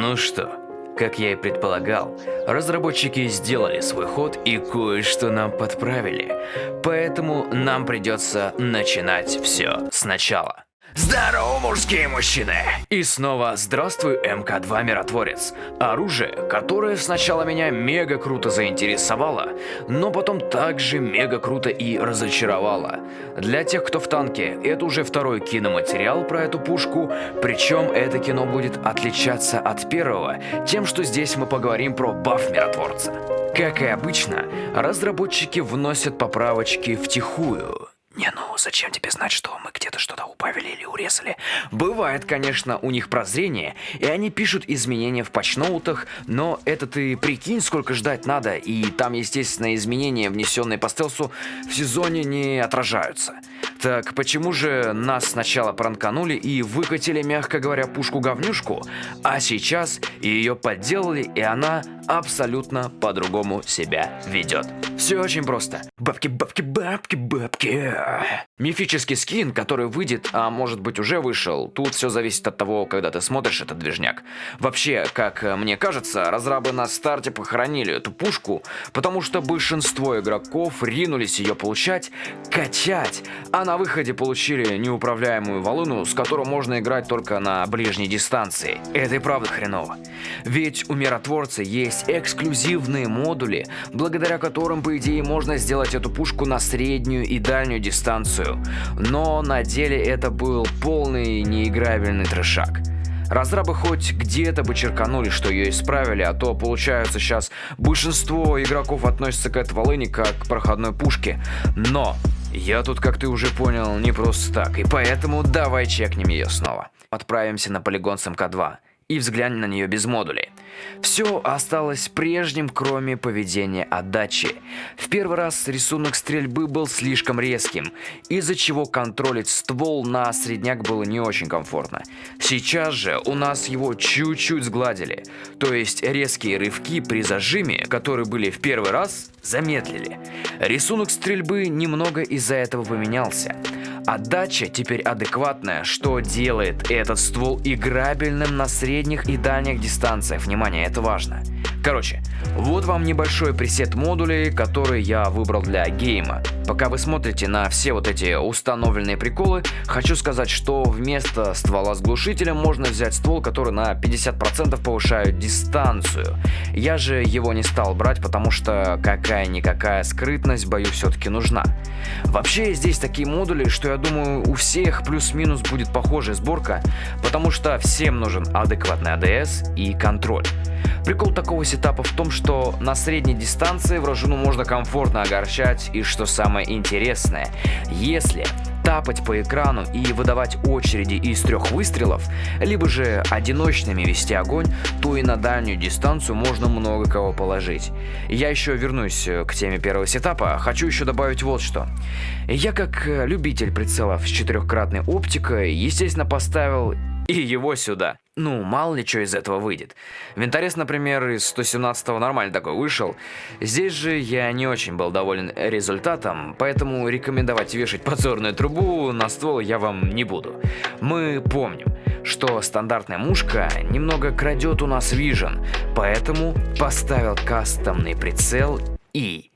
Ну что, как я и предполагал, разработчики сделали свой ход и кое-что нам подправили. Поэтому нам придется начинать все сначала. Здорово, мужские мужчины! И снова здравствуй, МК-2 Миротворец. Оружие, которое сначала меня мега круто заинтересовало, но потом также мега круто и разочаровало. Для тех, кто в танке, это уже второй киноматериал про эту пушку, причем это кино будет отличаться от первого, тем, что здесь мы поговорим про баф Миротворца. Как и обычно, разработчики вносят поправочки втихую. Не, ну зачем тебе знать, что мы где-то что-то убавили или урезали? Бывает, конечно, у них прозрение, и они пишут изменения в патчноутах, но это ты прикинь, сколько ждать надо, и там, естественно, изменения, внесенные по стелсу, в сезоне не отражаются. Так почему же нас сначала пранканули и выкатили, мягко говоря, пушку-говнюшку, а сейчас ее подделали, и она абсолютно по-другому себя ведет? Все очень просто. Бабки, бабки, бабки, бабки. Мифический скин, который выйдет, а может быть уже вышел, тут все зависит от того, когда ты смотришь этот движняк. Вообще, как мне кажется, разрабы на старте похоронили эту пушку, потому что большинство игроков ринулись ее получать, качать, а на выходе получили неуправляемую волыну, с которой можно играть только на ближней дистанции. Это и правда хреново. Ведь у миротворца есть эксклюзивные модули, благодаря которым, по идее, можно сделать эту пушку на среднюю и дальнюю дистанцию. Но на деле это был полный неиграбельный трешак. Разрабы хоть где-то бы черканули, что ее исправили, а то получается сейчас большинство игроков относятся к этой волыне как к проходной пушке. Но я тут, как ты уже понял, не просто так, и поэтому давай чекнем ее снова. Отправимся на полигон с МК-2 и взглянь на нее без модулей. Все осталось прежним, кроме поведения отдачи. В первый раз рисунок стрельбы был слишком резким, из-за чего контролить ствол на средняк было не очень комфортно. Сейчас же у нас его чуть-чуть сгладили, то есть резкие рывки при зажиме, которые были в первый раз, замедлили. Рисунок стрельбы немного из-за этого поменялся. Отдача теперь адекватная, что делает этот ствол играбельным на средних и дальних дистанциях. Внимание, это важно. Короче, вот вам небольшой пресет модулей, который я выбрал для гейма. Пока вы смотрите на все вот эти установленные приколы, хочу сказать, что вместо ствола с глушителем можно взять ствол, который на 50% повышает дистанцию. Я же его не стал брать, потому что какая-никакая скрытность, боюсь, все-таки нужна. Вообще, здесь такие модули, что я думаю, у всех плюс-минус будет похожая сборка, потому что всем нужен адекватный АДС и контроль. Прикол такого сетапа в том, что на средней дистанции вражину можно комфортно огорчать и что самое интересное, если тапать по экрану и выдавать очереди из трех выстрелов, либо же одиночными вести огонь, то и на дальнюю дистанцию можно много кого положить. Я еще вернусь к теме первого сетапа, хочу еще добавить вот что. Я как любитель прицелов с четырехкратной оптикой, естественно, поставил и его сюда. Ну, мало ли что из этого выйдет. Винторез, например, из 117-го нормально такой вышел. Здесь же я не очень был доволен результатом, поэтому рекомендовать вешать подзорную трубу на ствол я вам не буду. Мы помним, что стандартная мушка немного крадет у нас вижен, поэтому поставил кастомный прицел и...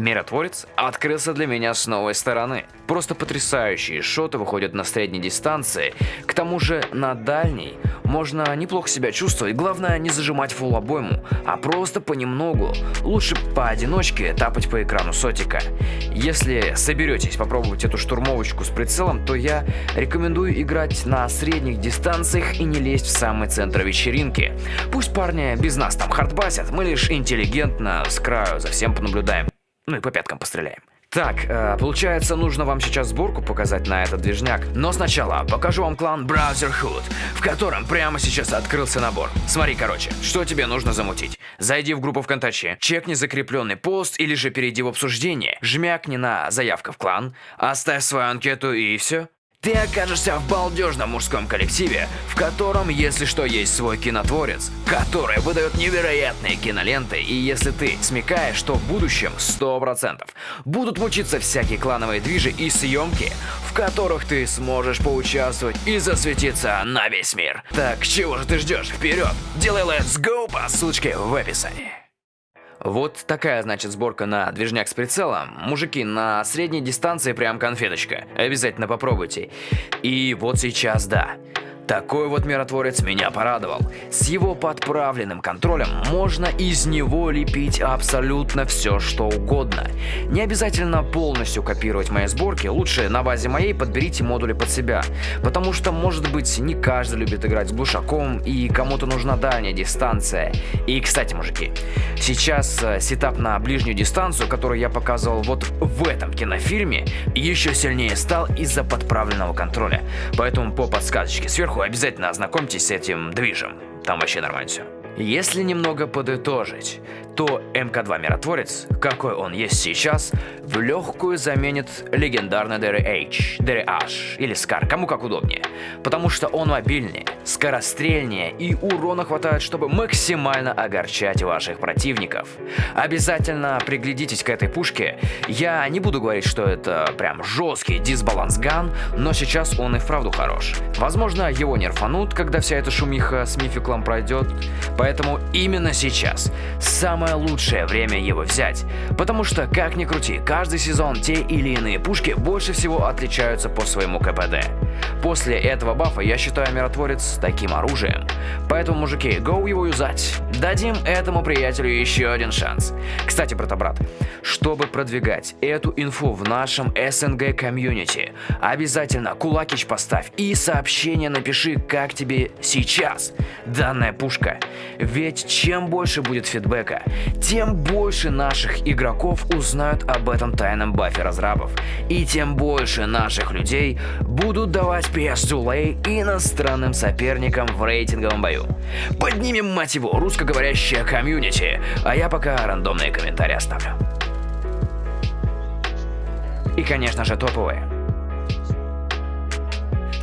Миротворец открылся для меня с новой стороны. Просто потрясающие шоты выходят на средней дистанции, к тому же на дальней можно неплохо себя чувствовать, главное не зажимать фул обойму, а просто понемногу, лучше поодиночке тапать по экрану сотика. Если соберетесь попробовать эту штурмовочку с прицелом, то я рекомендую играть на средних дистанциях и не лезть в самый центр вечеринки. Пусть парни без нас там хардбасят, мы лишь интеллигентно с краю за всем понаблюдаем. Ну и по пяткам постреляем. Так, э, получается, нужно вам сейчас сборку показать на этот движняк. Но сначала покажу вам клан Browserhood, в котором прямо сейчас открылся набор. Смотри, короче, что тебе нужно замутить. Зайди в группу ВКонтаче, чекни закрепленный пост или же перейди в обсуждение, жмякни на заявка в клан, оставь свою анкету и все. Ты окажешься в балдежном мужском коллективе, в котором, если что, есть свой кинотворец, который выдает невероятные киноленты, и если ты смекаешь, что в будущем 100% будут мучиться всякие клановые движи и съемки, в которых ты сможешь поучаствовать и засветиться на весь мир. Так чего же ты ждешь? Вперед! Делай let's go по ссылочке в описании. Вот такая, значит, сборка на движняк с прицелом. Мужики, на средней дистанции прям конфеточка. Обязательно попробуйте. И вот сейчас, да. Такой вот миротворец меня порадовал. С его подправленным контролем можно из него лепить абсолютно все, что угодно. Не обязательно полностью копировать мои сборки, лучше на базе моей подберите модули под себя. Потому что, может быть, не каждый любит играть с глушаком и кому-то нужна дальняя дистанция. И, кстати, мужики, сейчас э, сетап на ближнюю дистанцию, который я показывал вот в этом кинофильме, еще сильнее стал из-за подправленного контроля. Поэтому по подсказочке сверху обязательно ознакомьтесь с этим движем. Там вообще нормально все. Если немного подытожить, то МК-2 Миротворец, какой он есть сейчас, в легкую заменит легендарный DRH, DRH или SCAR, кому как удобнее. Потому что он мобильнее, скорострельнее и урона хватает, чтобы максимально огорчать ваших противников. Обязательно приглядитесь к этой пушке. Я не буду говорить, что это прям жесткий дисбаланс ган, но сейчас он и вправду хорош. Возможно, его нерфанут, когда вся эта шумиха с мификлом пройдет, поэтому именно сейчас самое лучшее время его взять. Потому что, как ни крути, каждый сезон те или иные пушки больше всего отличаются по своему КПД. После этого бафа я считаю миротворец таким оружием. Поэтому, мужики, go его юзать. Дадим этому приятелю еще один шанс. Кстати, брата-брат, чтобы продвигать эту инфу в нашем СНГ комьюнити, обязательно кулакич поставь и сообщение напиши, как тебе сейчас данная пушка. Ведь чем больше будет фидбэка, тем больше наших игроков узнают об этом тайном бафе разрабов. И тем больше наших людей будут давать PS Дулей иностранным соперникам в рейтинговом бою. Поднимем, мать его, русскоговорящее комьюнити, а я пока рандомные комментарии оставлю. И, конечно же, топовые.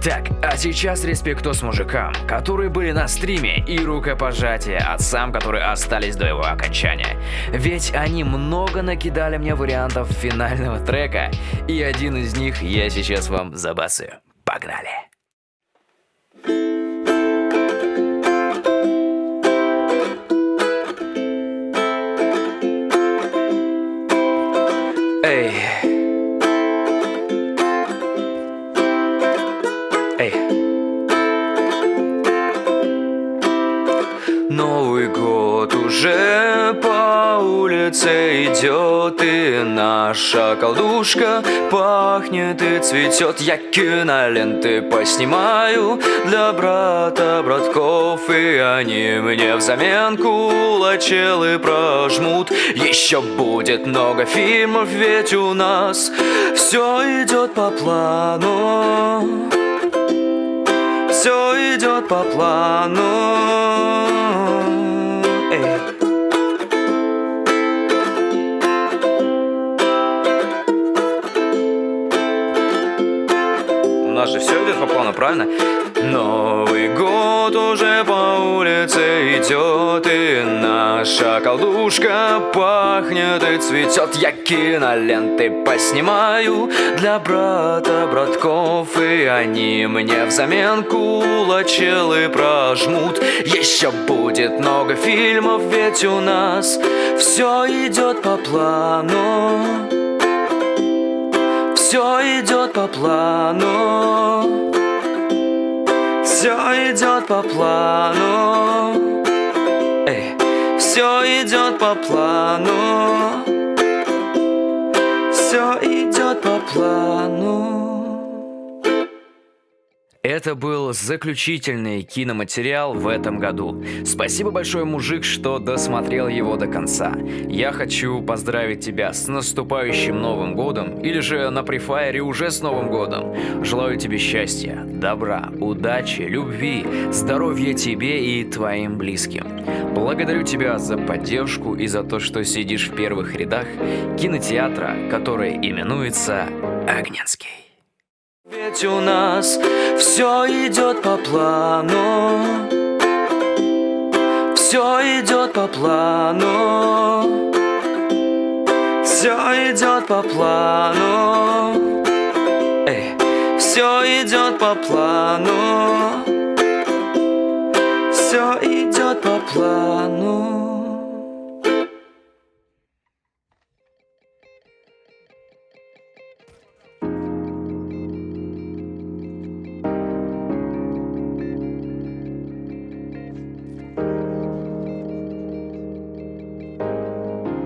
Так, а сейчас респектос мужикам, которые были на стриме, и рукопожатие отцам, которые остались до его окончания. Ведь они много накидали мне вариантов финального трека, и один из них я сейчас вам забасаю. Погнали! Эй! Новый год уже по улице идет И наша колдушка пахнет и цветет. Я киноленты поснимаю для брата братков И они мне взамен кулачелы прожмут. Еще будет много фильмов, ведь у нас все идет по плану все идет по плану. Эй. Нас же все идет по плану, правильно? Новый год уже по улице идет И наша колдушка пахнет и цветет Я киноленты поснимаю для брата братков И они мне взамен кулачелы прожмут. Еще будет много фильмов, ведь у нас все идет по плану Все идет по плану. Все идет по плану. Эй, все идет по плану. Все идет по плану это был заключительный киноматериал в этом году. Спасибо большое, мужик, что досмотрел его до конца. Я хочу поздравить тебя с наступающим Новым Годом, или же на префайре уже с Новым Годом. Желаю тебе счастья, добра, удачи, любви, здоровья тебе и твоим близким. Благодарю тебя за поддержку и за то, что сидишь в первых рядах кинотеатра, который именуется Огненский. Ведь у нас все идет по плану. Все идет по плану. Все идет по плану. Эй, все идет по плану. Все идет по плану